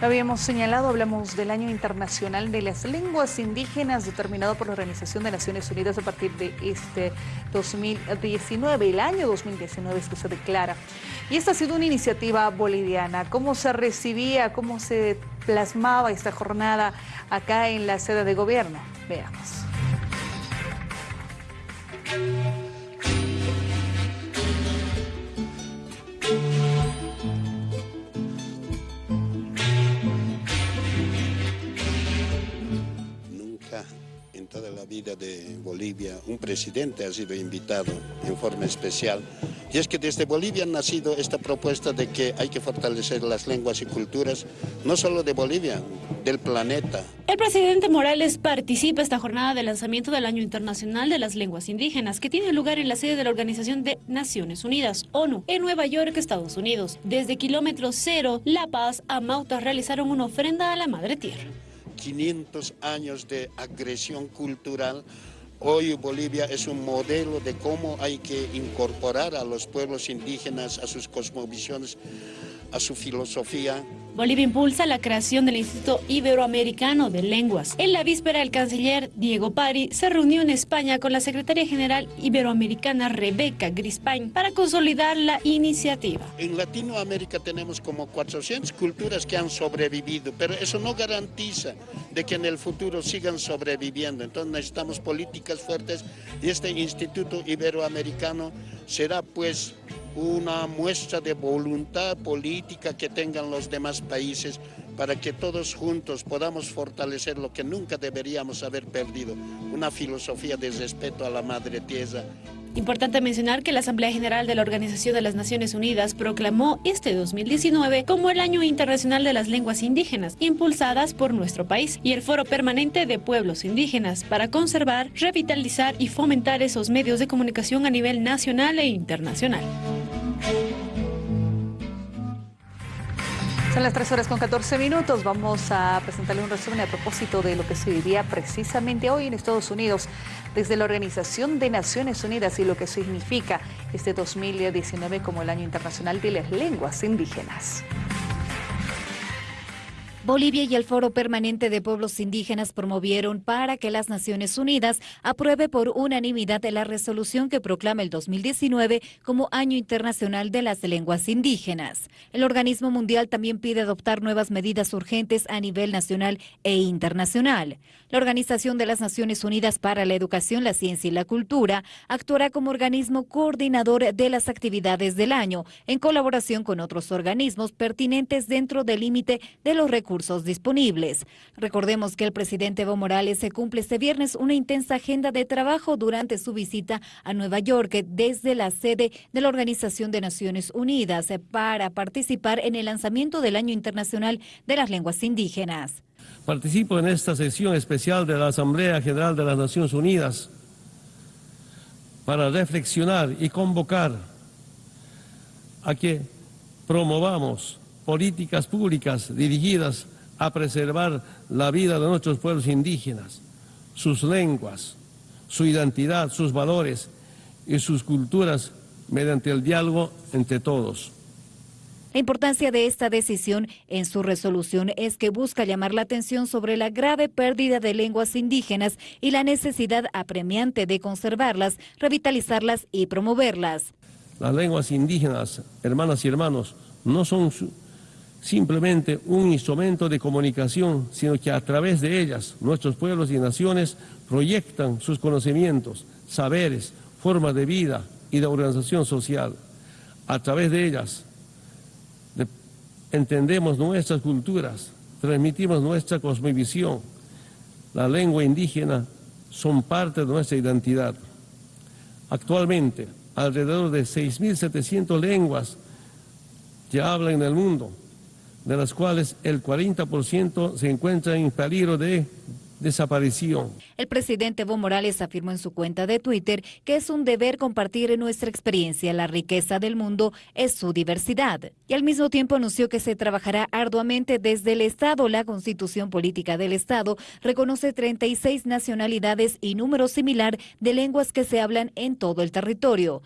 Lo habíamos señalado, hablamos del Año Internacional de las Lenguas Indígenas determinado por la Organización de Naciones Unidas a partir de este 2019, el año 2019 es que se declara. Y esta ha sido una iniciativa boliviana. ¿Cómo se recibía, cómo se plasmaba esta jornada acá en la sede de gobierno? Veamos. De Bolivia, un presidente ha sido invitado en forma especial. Y es que desde Bolivia ha nacido esta propuesta de que hay que fortalecer las lenguas y culturas, no solo de Bolivia, del planeta. El presidente Morales participa esta jornada de lanzamiento del Año Internacional de las Lenguas Indígenas, que tiene lugar en la sede de la Organización de Naciones Unidas, ONU, en Nueva York, Estados Unidos. Desde kilómetro cero, La Paz a Mauta realizaron una ofrenda a la Madre Tierra. 500 años de agresión cultural, hoy Bolivia es un modelo de cómo hay que incorporar a los pueblos indígenas a sus cosmovisiones, a su filosofía, Bolivia impulsa la creación del Instituto Iberoamericano de Lenguas. En la víspera, el canciller Diego Pari se reunió en España con la secretaria general iberoamericana Rebeca Grispain para consolidar la iniciativa. En Latinoamérica tenemos como 400 culturas que han sobrevivido, pero eso no garantiza de que en el futuro sigan sobreviviendo. Entonces necesitamos políticas fuertes y este Instituto Iberoamericano será pues una muestra de voluntad política que tengan los demás países para que todos juntos podamos fortalecer lo que nunca deberíamos haber perdido, una filosofía de respeto a la madre tierra. Importante mencionar que la Asamblea General de la Organización de las Naciones Unidas proclamó este 2019 como el Año Internacional de las Lenguas Indígenas, impulsadas por nuestro país, y el Foro Permanente de Pueblos Indígenas para conservar, revitalizar y fomentar esos medios de comunicación a nivel nacional e internacional. Son las 3 horas con 14 minutos. Vamos a presentarle un resumen a propósito de lo que se vivía precisamente hoy en Estados Unidos desde la Organización de Naciones Unidas y lo que significa este 2019 como el Año Internacional de las Lenguas Indígenas. Bolivia y el Foro Permanente de Pueblos Indígenas promovieron para que las Naciones Unidas apruebe por unanimidad la resolución que proclama el 2019 como Año Internacional de las Lenguas Indígenas. El organismo mundial también pide adoptar nuevas medidas urgentes a nivel nacional e internacional. La Organización de las Naciones Unidas para la Educación, la Ciencia y la Cultura actuará como organismo coordinador de las actividades del año, en colaboración con otros organismos pertinentes dentro del límite de los recursos disponibles. Recordemos que el presidente Evo Morales se cumple este viernes una intensa agenda de trabajo durante su visita a Nueva York desde la sede de la Organización de Naciones Unidas para participar en el lanzamiento del Año Internacional de las Lenguas Indígenas. Participo en esta sesión especial de la Asamblea General de las Naciones Unidas para reflexionar y convocar a que promovamos políticas públicas dirigidas a preservar la vida de nuestros pueblos indígenas, sus lenguas, su identidad, sus valores y sus culturas mediante el diálogo entre todos. La importancia de esta decisión en su resolución es que busca llamar la atención sobre la grave pérdida de lenguas indígenas y la necesidad apremiante de conservarlas, revitalizarlas y promoverlas. Las lenguas indígenas, hermanas y hermanos, no son simplemente un instrumento de comunicación, sino que a través de ellas nuestros pueblos y naciones proyectan sus conocimientos, saberes, formas de vida y de organización social. A través de ellas entendemos nuestras culturas, transmitimos nuestra cosmovisión. La lengua indígena son parte de nuestra identidad. Actualmente, alrededor de 6.700 lenguas ya hablan en el mundo, de las cuales el 40% se encuentra en peligro de desaparición. El presidente Evo Morales afirmó en su cuenta de Twitter que es un deber compartir nuestra experiencia. La riqueza del mundo es su diversidad. Y al mismo tiempo anunció que se trabajará arduamente desde el Estado. La constitución política del Estado reconoce 36 nacionalidades y número similar de lenguas que se hablan en todo el territorio.